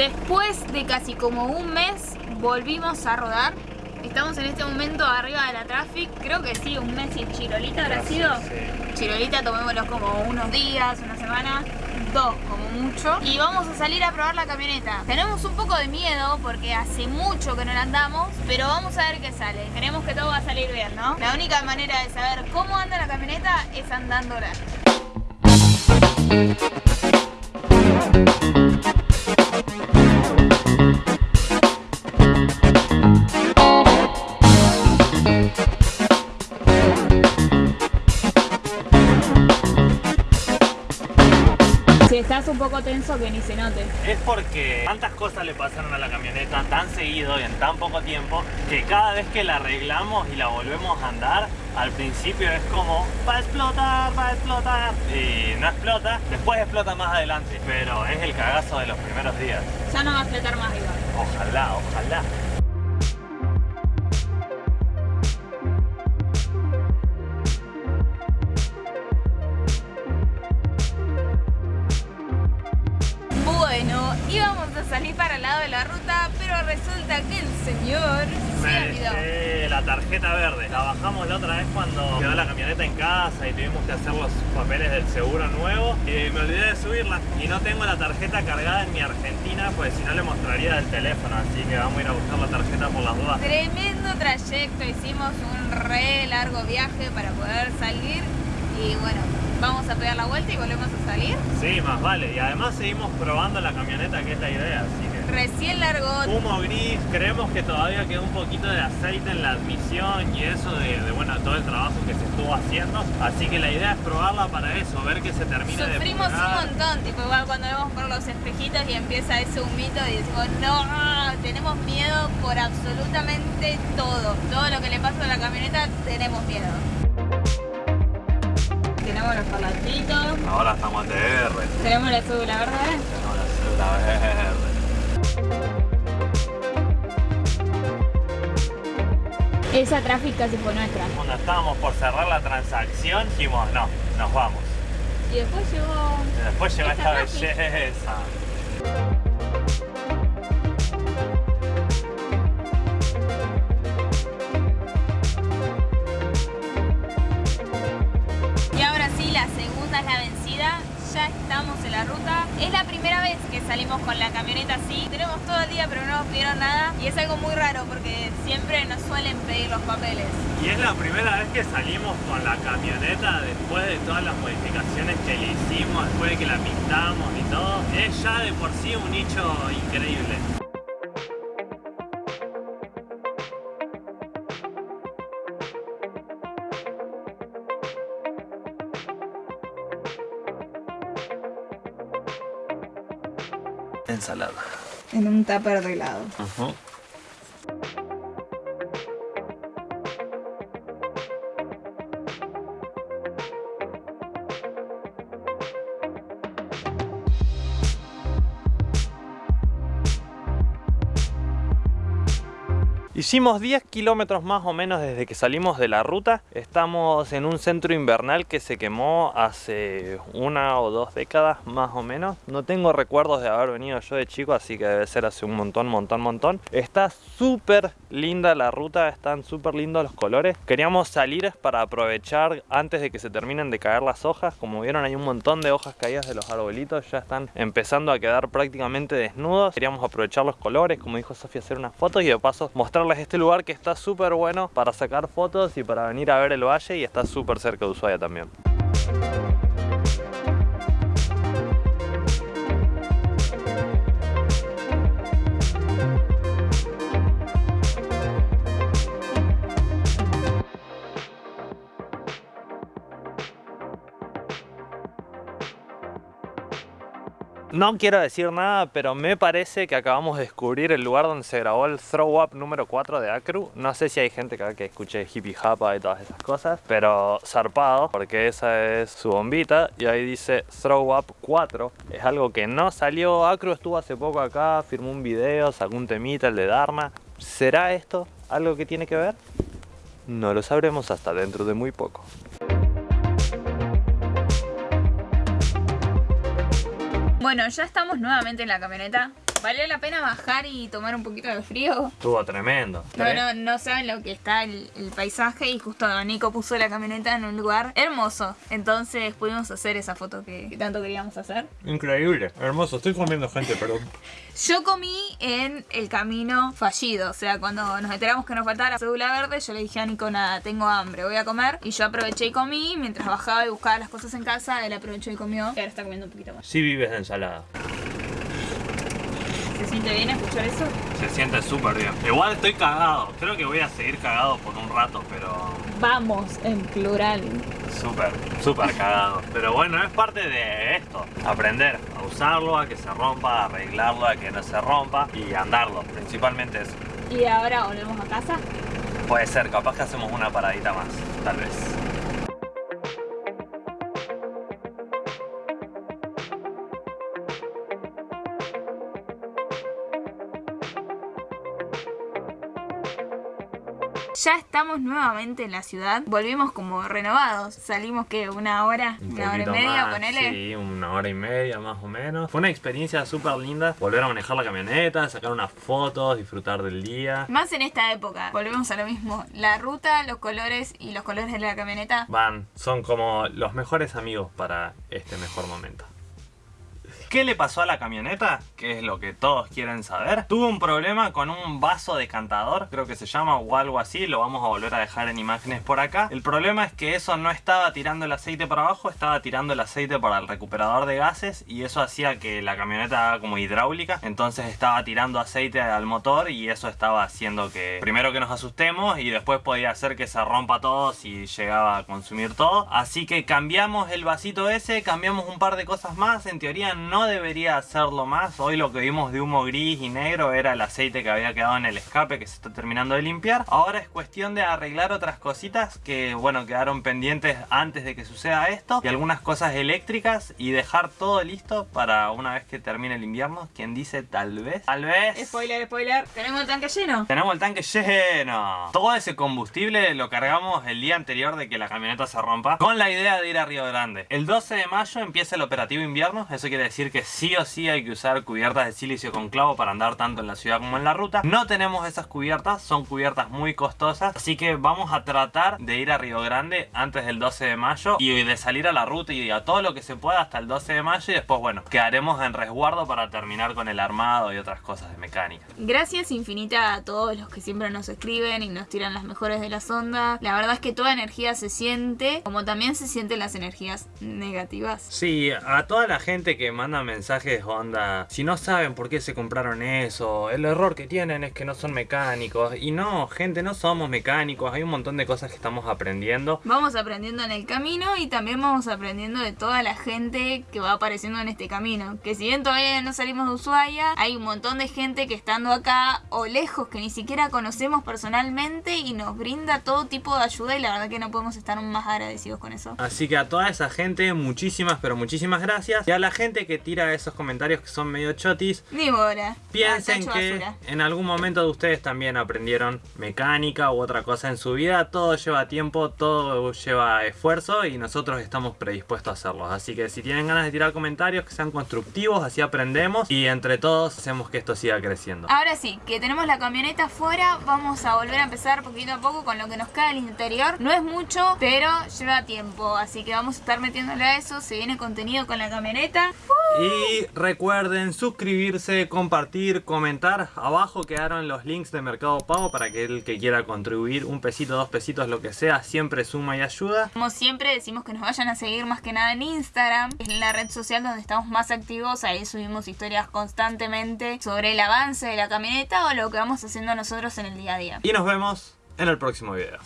Después de casi como un mes volvimos a rodar. Estamos en este momento arriba de la traffic, creo que sí, un mes y Chirolita habrá sido. Chirolita tomémoslo como unos días, una semana, dos como mucho. Y vamos a salir a probar la camioneta. Tenemos un poco de miedo porque hace mucho que no la andamos, pero vamos a ver qué sale. Queremos que todo va a salir bien, ¿no? La única manera de saber cómo anda la camioneta es andándola. Un poco tenso que ni se note. Es porque tantas cosas le pasaron a la camioneta tan seguido y en tan poco tiempo que cada vez que la arreglamos y la volvemos a andar, al principio es como va a explotar, va a explotar y no explota, después explota más adelante, pero es el cagazo de los primeros días. Ya no va a explotar más igual. Ojalá, ojalá. Íbamos a salir para el lado de la ruta, pero resulta que el señor se olvidó. la tarjeta verde. La bajamos la otra vez cuando quedó la camioneta en casa y tuvimos que hacer los papeles del seguro nuevo. Y me olvidé de subirla. Y no tengo la tarjeta cargada en mi Argentina, pues si no le mostraría del teléfono. Así que vamos a ir a buscar la tarjeta por las dudas. Tremendo trayecto, hicimos un re largo viaje para poder salir y bueno, vamos a pegar la vuelta y volvemos a salir. Sí, más vale. Y además seguimos probando la camioneta, que es la idea. Así que Recién largó, humo gris, creemos que todavía queda un poquito de aceite en la admisión y eso de, de, bueno, todo el trabajo que se estuvo haciendo. Así que la idea es probarla para eso, ver que se termine de sufrimos un montón, tipo igual cuando vemos por los espejitos y empieza ese humito y decimos no, tenemos miedo por absolutamente todo. Todo lo que le pasa a la camioneta tenemos miedo. Tenemos los parlantitos, Ahora estamos en TR. tenemos la cédula verde. Tenemos la cédula verde. Esa tráfico casi fue nuestra. Cuando estábamos por cerrar la transacción, dijimos, no, nos vamos. Y después llegó... Y después llegó Esta belleza. Ya estamos en la ruta. Es la primera vez que salimos con la camioneta así. Tenemos todo el día, pero no nos pidieron nada. Y es algo muy raro porque siempre nos suelen pedir los papeles. Y es la primera vez que salimos con la camioneta después de todas las modificaciones que le hicimos, después de que la pintamos y todo. Es ya de por sí un nicho increíble. Ensalada. En un tupper de helado. Hicimos 10 kilómetros más o menos desde que salimos de la ruta. Estamos en un centro invernal que se quemó hace una o dos décadas más o menos. No tengo recuerdos de haber venido yo de chico, así que debe ser hace un montón, montón, montón. Está súper linda la ruta, están súper lindos los colores. Queríamos salir para aprovechar antes de que se terminen de caer las hojas. Como vieron hay un montón de hojas caídas de los arbolitos, ya están empezando a quedar prácticamente desnudos. Queríamos aprovechar los colores, como dijo Sofía, hacer unas fotos y de paso mostrarles este lugar que está súper bueno para sacar fotos y para venir a ver el valle y está súper cerca de Ushuaia también. No quiero decir nada, pero me parece que acabamos de descubrir el lugar donde se grabó el Throw Up número 4 de Acru. No sé si hay gente acá que escuche hippie japa y todas esas cosas, pero zarpado, porque esa es su bombita y ahí dice Throw Up 4. Es algo que no salió. Acru estuvo hace poco acá, firmó un video, sacó un temita, el de Dharma. ¿Será esto algo que tiene que ver? No lo sabremos hasta dentro de muy poco. Bueno, ya estamos nuevamente en la camioneta. ¿Valió la pena bajar y tomar un poquito de frío? Estuvo tremendo. No, no, no saben lo que está el, el paisaje y justo Nico puso la camioneta en un lugar hermoso. Entonces pudimos hacer esa foto que, que tanto queríamos hacer. Increíble, hermoso. Estoy comiendo gente, perdón. Yo comí en el camino fallido, o sea, cuando nos enteramos que nos faltaba la cédula verde, yo le dije a Nico, nada, tengo hambre, voy a comer. Y yo aproveché y comí, mientras bajaba y buscaba las cosas en casa, él aprovechó y comió. Y ahora está comiendo un poquito más. Sí vives de ensalada. ¿Se siente bien escuchar eso? Se siente súper bien. Igual estoy cagado. Creo que voy a seguir cagado por un rato, pero Vamos, en plural. súper, súper cagado. Pero bueno, es parte de esto. Aprender a usarlo, a que se rompa, a arreglarlo, a que no se rompa y andarlo. Principalmente eso. Y ahora volvemos a casa. Puede ser, capaz que hacemos una paradita más, tal vez. Ya estamos nuevamente en la ciudad. Volvimos como renovados. Salimos que una hora, Un una hora y media, más, ponele. Sí, una hora y media más o menos. Fue una experiencia súper linda. Volver a manejar la camioneta, sacar unas fotos, disfrutar del día. Más en esta época. Volvemos a lo mismo. La ruta, los colores y los colores de la camioneta. Van, son como los mejores amigos para este mejor momento. ¿Qué le pasó a la camioneta? Que es lo que todos quieren saber. Tuvo un problema con un vaso decantador, creo que se llama o algo así, lo vamos a volver a dejar en imágenes por acá. El problema es que eso no estaba tirando el aceite para abajo, estaba tirando el aceite para el recuperador de gases y eso hacía que la camioneta haga como hidráulica, entonces estaba tirando aceite al motor y eso estaba haciendo que primero que nos asustemos y después podía hacer que se rompa todo si llegaba a consumir todo. Así que cambiamos el vasito ese, cambiamos un par de cosas más, en teoría no debería hacerlo más. Hoy lo que vimos de humo gris y negro era el aceite que había quedado en el escape que se está terminando de limpiar. Ahora es cuestión de arreglar otras cositas que bueno quedaron pendientes antes de que suceda esto y algunas cosas eléctricas y dejar todo listo para una vez que termine el invierno. Quien dice tal vez, tal vez. Spoiler, spoiler. ¿Tenemos el tanque lleno? Tenemos el tanque lleno. Todo ese combustible lo cargamos el día anterior de que la camioneta se rompa con la idea de ir a Río Grande. El 12 de mayo empieza el operativo invierno. Eso quiere decir que sí o sí hay que usar cubiertas de silicio con clavo para andar tanto en la ciudad como en la ruta. No tenemos esas cubiertas, son cubiertas muy costosas. Así que vamos a tratar de ir a Río Grande antes del 12 de mayo y de salir a la ruta y a todo lo que se pueda hasta el 12 de mayo. Y después, bueno, quedaremos en resguardo para terminar con el armado y otras cosas de mecánica. Gracias infinita a todos los que siempre nos escriben y nos tiran las mejores de las ondas. La verdad es que toda energía se siente, como también se sienten las energías negativas. Sí, a toda la gente que manda mensajes onda, si no saben por qué se compraron eso, el error que tienen es que no son mecánicos. Y no, gente, no somos mecánicos, hay un montón de cosas que estamos aprendiendo. Vamos aprendiendo en el camino y también vamos aprendiendo de toda la gente que va apareciendo en este camino. Que si bien todavía no salimos de Ushuaia, hay un montón de gente que estando acá o lejos que ni siquiera conocemos personalmente y nos brinda todo tipo de ayuda y la verdad que no podemos estar más agradecidos con eso. Así que a toda esa gente, muchísimas, pero muchísimas gracias. Y a la gente que tira esos comentarios que son medio chotis, Ni bola. Piensen Ah, que basura. en algún momento de ustedes también aprendieron mecánica u otra cosa en su vida. Todo lleva tiempo, todo lleva esfuerzo y nosotros estamos predispuestos a hacerlo. Así que si tienen ganas de tirar comentarios que sean constructivos, así aprendemos y entre todos hacemos que esto siga creciendo. Ahora sí, que tenemos la camioneta afuera, vamos a volver a empezar poquito a poco con lo que nos queda al interior. No es mucho, pero lleva tiempo, así que vamos a estar metiéndole a eso. Se viene contenido con la camioneta. Y recuerden suscribirse, compartir, comentar. Abajo quedaron los links de Mercado Pago para que el que quiera contribuir un pesito, dos pesitos, lo que sea, siempre suma y ayuda. Como siempre decimos que nos vayan a seguir más que nada en Instagram, es la red social donde estamos más activos, ahí subimos historias constantemente sobre el avance de la camioneta o lo que vamos haciendo nosotros en el día a día. Y nos vemos en el próximo video.